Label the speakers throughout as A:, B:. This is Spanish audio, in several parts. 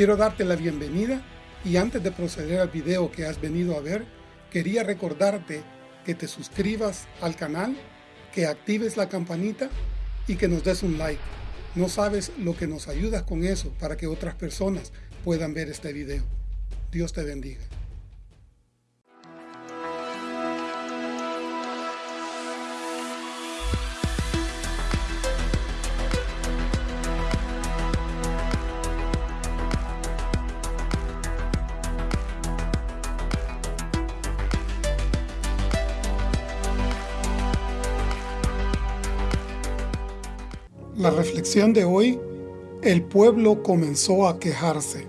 A: Quiero darte la bienvenida y antes de proceder al video que has venido a ver, quería recordarte que te suscribas al canal, que actives la campanita y que nos des un like. No sabes lo que nos ayudas con eso para que otras personas puedan ver este video. Dios te bendiga. La reflexión de hoy, el pueblo comenzó a quejarse.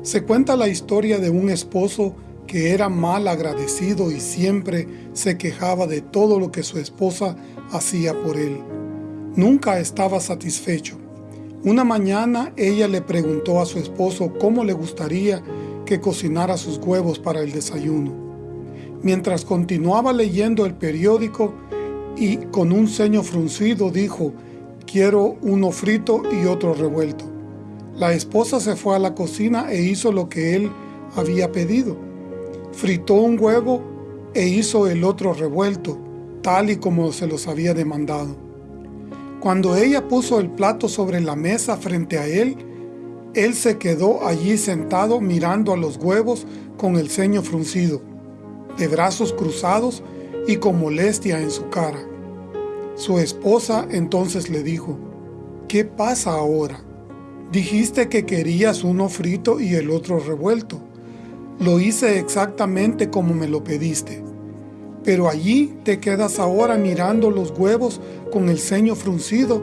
A: Se cuenta la historia de un esposo que era mal agradecido y siempre se quejaba de todo lo que su esposa hacía por él. Nunca estaba satisfecho. Una mañana ella le preguntó a su esposo cómo le gustaría que cocinara sus huevos para el desayuno. Mientras continuaba leyendo el periódico y con un ceño fruncido dijo quiero uno frito y otro revuelto. La esposa se fue a la cocina e hizo lo que él había pedido. Fritó un huevo e hizo el otro revuelto, tal y como se los había demandado. Cuando ella puso el plato sobre la mesa frente a él, él se quedó allí sentado mirando a los huevos con el ceño fruncido, de brazos cruzados y con molestia en su cara. Su esposa entonces le dijo, ¿qué pasa ahora? Dijiste que querías uno frito y el otro revuelto. Lo hice exactamente como me lo pediste. Pero allí te quedas ahora mirando los huevos con el ceño fruncido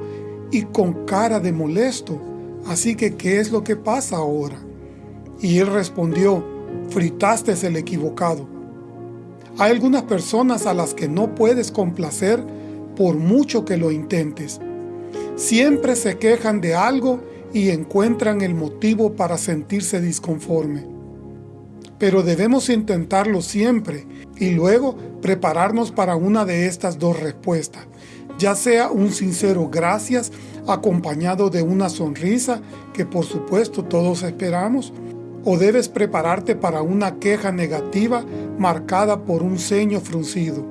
A: y con cara de molesto. Así que, ¿qué es lo que pasa ahora? Y él respondió, fritaste el equivocado. Hay algunas personas a las que no puedes complacer por mucho que lo intentes. Siempre se quejan de algo y encuentran el motivo para sentirse disconforme. Pero debemos intentarlo siempre y luego prepararnos para una de estas dos respuestas, ya sea un sincero gracias acompañado de una sonrisa que por supuesto todos esperamos, o debes prepararte para una queja negativa marcada por un ceño fruncido.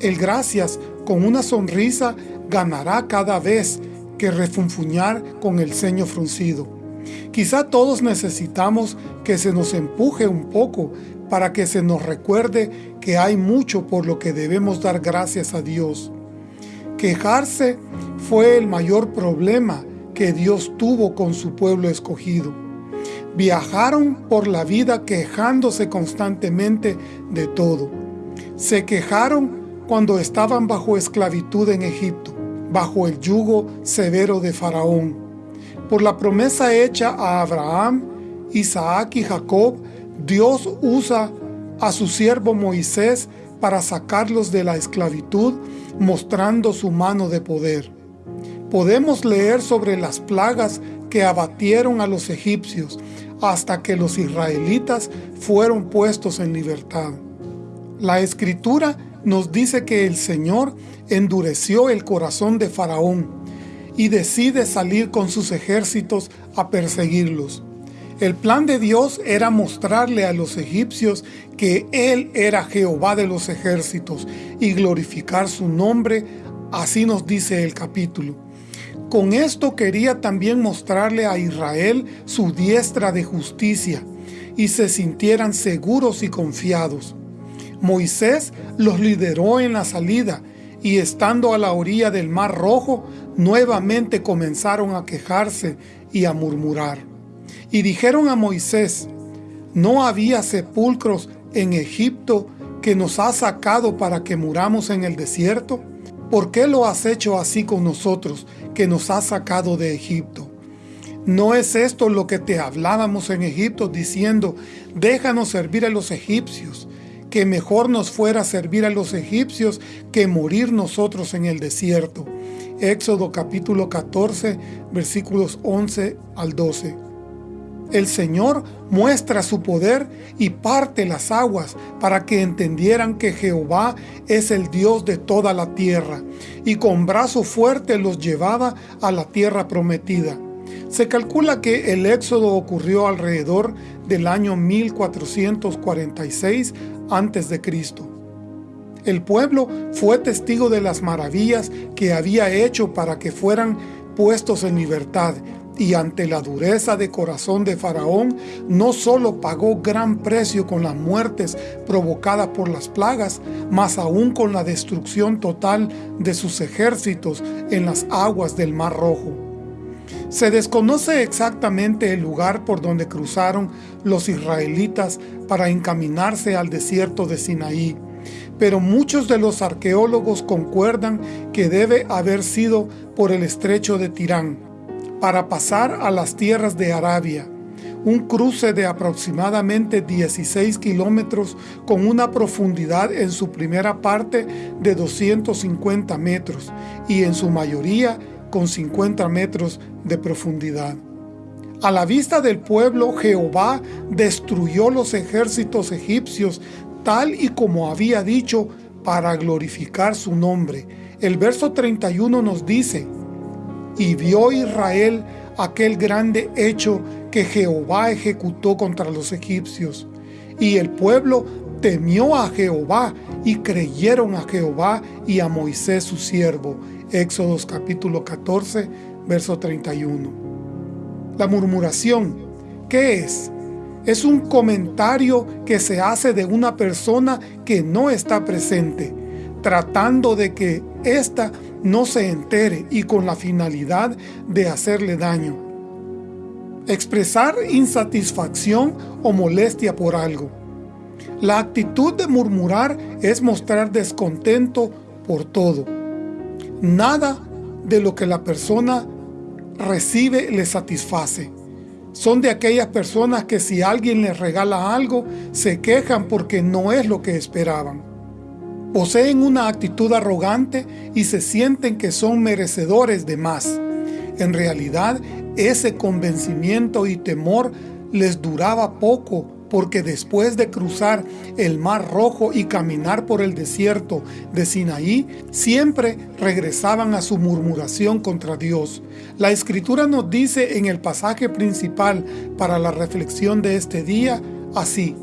A: El gracias con una sonrisa ganará cada vez que refunfuñar con el ceño fruncido. Quizá todos necesitamos que se nos empuje un poco para que se nos recuerde que hay mucho por lo que debemos dar gracias a Dios. Quejarse fue el mayor problema que Dios tuvo con su pueblo escogido. Viajaron por la vida quejándose constantemente de todo. Se quejaron cuando estaban bajo esclavitud en Egipto, bajo el yugo severo de Faraón. Por la promesa hecha a Abraham, Isaac y Jacob, Dios usa a su siervo Moisés para sacarlos de la esclavitud, mostrando su mano de poder. Podemos leer sobre las plagas que abatieron a los egipcios hasta que los israelitas fueron puestos en libertad. La Escritura nos dice que el Señor endureció el corazón de Faraón y decide salir con sus ejércitos a perseguirlos. El plan de Dios era mostrarle a los egipcios que Él era Jehová de los ejércitos y glorificar su nombre, así nos dice el capítulo. Con esto quería también mostrarle a Israel su diestra de justicia y se sintieran seguros y confiados. Moisés los lideró en la salida y estando a la orilla del mar rojo, nuevamente comenzaron a quejarse y a murmurar. Y dijeron a Moisés, ¿no había sepulcros en Egipto que nos ha sacado para que muramos en el desierto? ¿Por qué lo has hecho así con nosotros, que nos has sacado de Egipto? ¿No es esto lo que te hablábamos en Egipto diciendo, déjanos servir a los egipcios? Que mejor nos fuera servir a los egipcios que morir nosotros en el desierto. Éxodo capítulo 14, versículos 11 al 12. El Señor muestra su poder y parte las aguas para que entendieran que Jehová es el Dios de toda la tierra, y con brazo fuerte los llevaba a la tierra prometida. Se calcula que el éxodo ocurrió alrededor del año 1446 a.C. El pueblo fue testigo de las maravillas que había hecho para que fueran puestos en libertad y ante la dureza de corazón de Faraón, no solo pagó gran precio con las muertes provocadas por las plagas, mas aún con la destrucción total de sus ejércitos en las aguas del Mar Rojo. Se desconoce exactamente el lugar por donde cruzaron los israelitas para encaminarse al desierto de Sinaí, pero muchos de los arqueólogos concuerdan que debe haber sido por el estrecho de Tirán, para pasar a las tierras de Arabia, un cruce de aproximadamente 16 kilómetros con una profundidad en su primera parte de 250 metros y en su mayoría con 50 metros de profundidad. A la vista del pueblo, Jehová destruyó los ejércitos egipcios tal y como había dicho para glorificar su nombre. El verso 31 nos dice, y vio Israel aquel grande hecho que Jehová ejecutó contra los egipcios. Y el pueblo temió a Jehová y creyeron a Jehová y a Moisés su siervo. Éxodos capítulo 14, verso 31. La murmuración, ¿qué es? Es un comentario que se hace de una persona que no está presente, tratando de que ésta no se entere y con la finalidad de hacerle daño. Expresar insatisfacción o molestia por algo. La actitud de murmurar es mostrar descontento por todo. Nada de lo que la persona recibe le satisface. Son de aquellas personas que si alguien les regala algo, se quejan porque no es lo que esperaban poseen una actitud arrogante y se sienten que son merecedores de más. En realidad, ese convencimiento y temor les duraba poco porque después de cruzar el Mar Rojo y caminar por el desierto de Sinaí, siempre regresaban a su murmuración contra Dios. La Escritura nos dice en el pasaje principal para la reflexión de este día, así,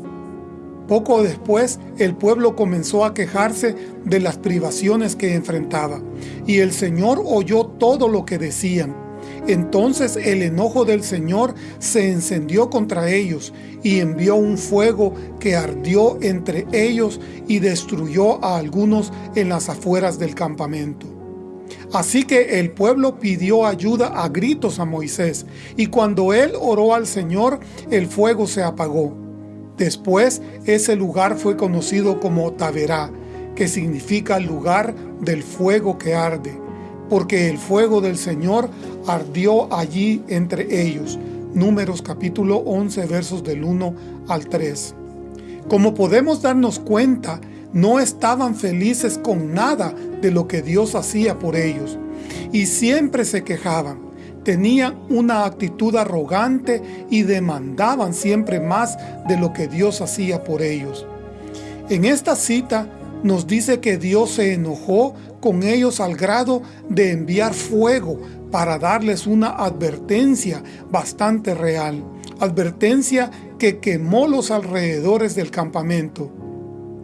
A: poco después, el pueblo comenzó a quejarse de las privaciones que enfrentaba, y el Señor oyó todo lo que decían. Entonces el enojo del Señor se encendió contra ellos, y envió un fuego que ardió entre ellos y destruyó a algunos en las afueras del campamento. Así que el pueblo pidió ayuda a gritos a Moisés, y cuando él oró al Señor, el fuego se apagó. Después ese lugar fue conocido como Taberá, que significa lugar del fuego que arde, porque el fuego del Señor ardió allí entre ellos. Números capítulo 11 versos del 1 al 3. Como podemos darnos cuenta, no estaban felices con nada de lo que Dios hacía por ellos, y siempre se quejaban tenían una actitud arrogante y demandaban siempre más de lo que Dios hacía por ellos. En esta cita nos dice que Dios se enojó con ellos al grado de enviar fuego para darles una advertencia bastante real, advertencia que quemó los alrededores del campamento.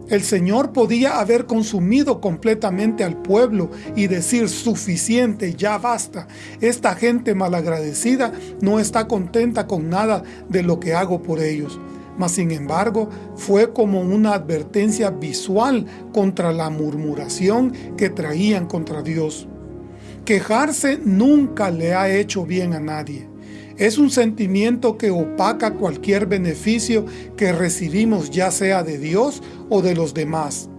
A: El Señor podía haber consumido completamente al pueblo y decir, suficiente, ya basta. Esta gente malagradecida no está contenta con nada de lo que hago por ellos. Mas sin embargo, fue como una advertencia visual contra la murmuración que traían contra Dios. Quejarse nunca le ha hecho bien a nadie. Es un sentimiento que opaca cualquier beneficio que recibimos ya sea de Dios o de los demás.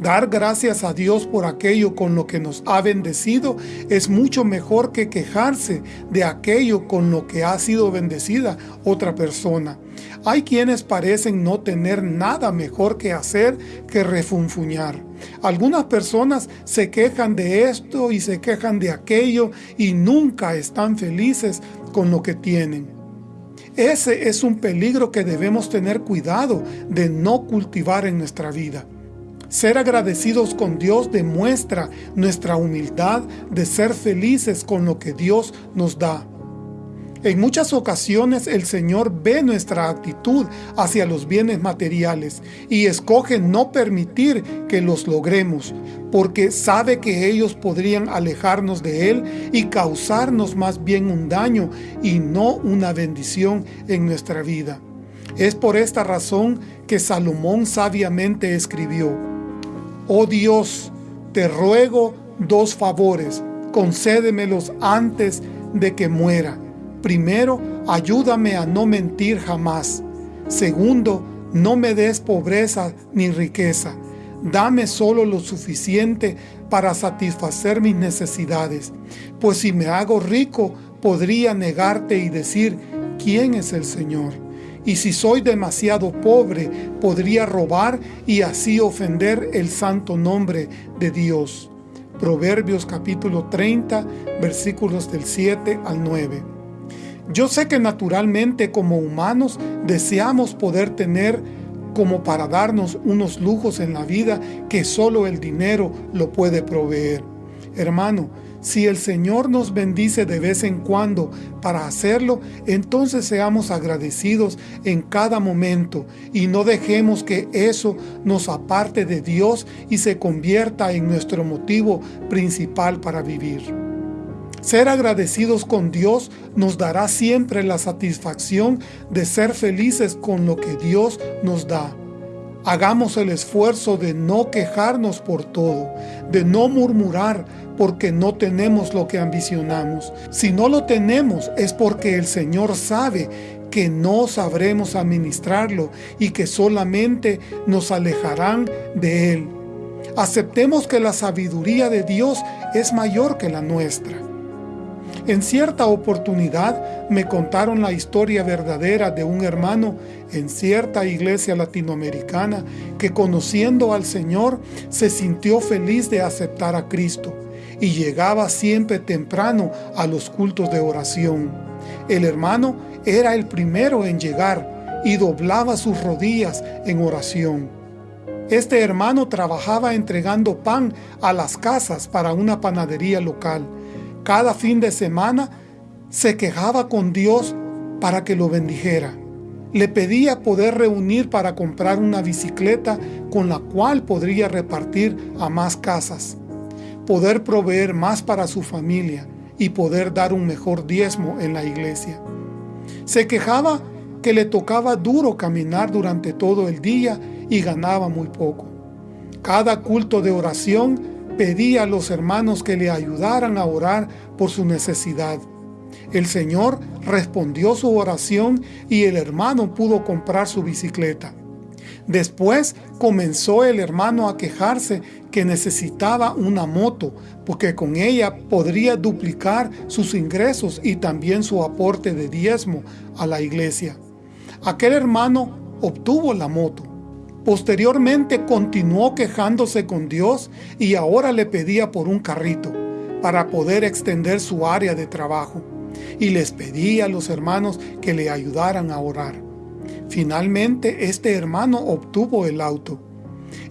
A: Dar gracias a Dios por aquello con lo que nos ha bendecido es mucho mejor que quejarse de aquello con lo que ha sido bendecida otra persona. Hay quienes parecen no tener nada mejor que hacer que refunfuñar. Algunas personas se quejan de esto y se quejan de aquello y nunca están felices con lo que tienen. Ese es un peligro que debemos tener cuidado de no cultivar en nuestra vida. Ser agradecidos con Dios demuestra nuestra humildad de ser felices con lo que Dios nos da. En muchas ocasiones el Señor ve nuestra actitud hacia los bienes materiales y escoge no permitir que los logremos, porque sabe que ellos podrían alejarnos de Él y causarnos más bien un daño y no una bendición en nuestra vida. Es por esta razón que Salomón sabiamente escribió, Oh Dios, te ruego dos favores, concédemelos antes de que muera Primero, ayúdame a no mentir jamás. Segundo, no me des pobreza ni riqueza. Dame solo lo suficiente para satisfacer mis necesidades. Pues si me hago rico, podría negarte y decir, ¿quién es el Señor? Y si soy demasiado pobre, podría robar y así ofender el santo nombre de Dios. Proverbios capítulo 30, versículos del 7 al 9. Yo sé que naturalmente como humanos deseamos poder tener como para darnos unos lujos en la vida que solo el dinero lo puede proveer. Hermano, si el Señor nos bendice de vez en cuando para hacerlo, entonces seamos agradecidos en cada momento y no dejemos que eso nos aparte de Dios y se convierta en nuestro motivo principal para vivir. Ser agradecidos con Dios nos dará siempre la satisfacción de ser felices con lo que Dios nos da. Hagamos el esfuerzo de no quejarnos por todo, de no murmurar porque no tenemos lo que ambicionamos. Si no lo tenemos es porque el Señor sabe que no sabremos administrarlo y que solamente nos alejarán de Él. Aceptemos que la sabiduría de Dios es mayor que la nuestra. En cierta oportunidad me contaron la historia verdadera de un hermano en cierta iglesia latinoamericana que conociendo al Señor se sintió feliz de aceptar a Cristo y llegaba siempre temprano a los cultos de oración. El hermano era el primero en llegar y doblaba sus rodillas en oración. Este hermano trabajaba entregando pan a las casas para una panadería local cada fin de semana se quejaba con Dios para que lo bendijera. Le pedía poder reunir para comprar una bicicleta con la cual podría repartir a más casas, poder proveer más para su familia y poder dar un mejor diezmo en la iglesia. Se quejaba que le tocaba duro caminar durante todo el día y ganaba muy poco. Cada culto de oración pedía a los hermanos que le ayudaran a orar por su necesidad. El Señor respondió su oración y el hermano pudo comprar su bicicleta. Después comenzó el hermano a quejarse que necesitaba una moto, porque con ella podría duplicar sus ingresos y también su aporte de diezmo a la iglesia. Aquel hermano obtuvo la moto, Posteriormente continuó quejándose con Dios y ahora le pedía por un carrito para poder extender su área de trabajo y les pedía a los hermanos que le ayudaran a orar. Finalmente este hermano obtuvo el auto.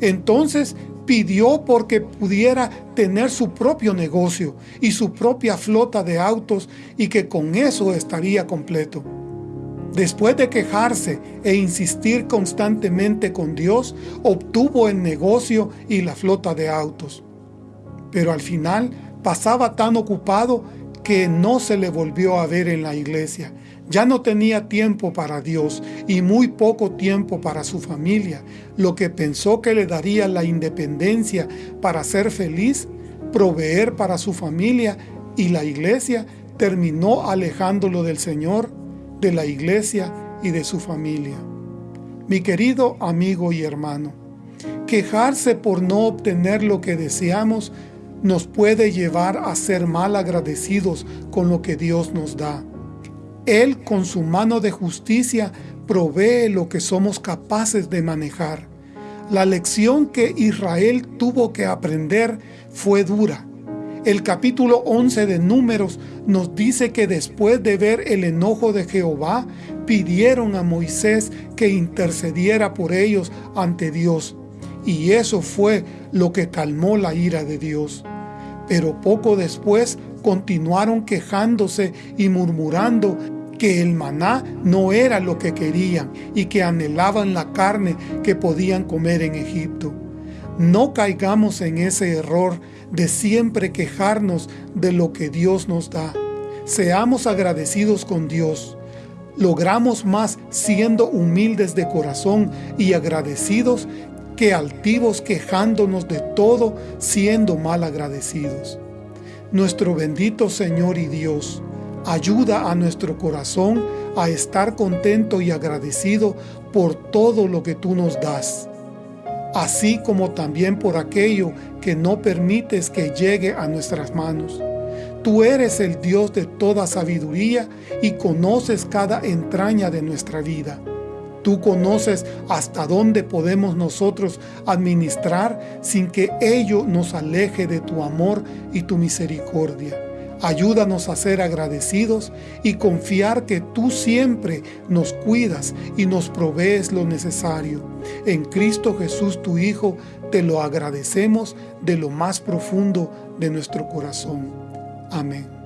A: Entonces pidió porque pudiera tener su propio negocio y su propia flota de autos y que con eso estaría completo. Después de quejarse e insistir constantemente con Dios, obtuvo el negocio y la flota de autos. Pero al final pasaba tan ocupado que no se le volvió a ver en la iglesia. Ya no tenía tiempo para Dios y muy poco tiempo para su familia. Lo que pensó que le daría la independencia para ser feliz, proveer para su familia y la iglesia, terminó alejándolo del Señor de la iglesia y de su familia. Mi querido amigo y hermano, quejarse por no obtener lo que deseamos nos puede llevar a ser mal agradecidos con lo que Dios nos da. Él con su mano de justicia provee lo que somos capaces de manejar. La lección que Israel tuvo que aprender fue dura, el capítulo 11 de Números nos dice que después de ver el enojo de Jehová, pidieron a Moisés que intercediera por ellos ante Dios. Y eso fue lo que calmó la ira de Dios. Pero poco después continuaron quejándose y murmurando que el maná no era lo que querían y que anhelaban la carne que podían comer en Egipto. No caigamos en ese error de siempre quejarnos de lo que Dios nos da. Seamos agradecidos con Dios. Logramos más siendo humildes de corazón y agradecidos que altivos quejándonos de todo siendo mal agradecidos. Nuestro bendito Señor y Dios, ayuda a nuestro corazón a estar contento y agradecido por todo lo que tú nos das, así como también por aquello que no permites que llegue a nuestras manos. Tú eres el Dios de toda sabiduría y conoces cada entraña de nuestra vida. Tú conoces hasta dónde podemos nosotros administrar sin que ello nos aleje de tu amor y tu misericordia. Ayúdanos a ser agradecidos y confiar que tú siempre nos cuidas y nos provees lo necesario. En Cristo Jesús tu Hijo te lo agradecemos de lo más profundo de nuestro corazón. Amén.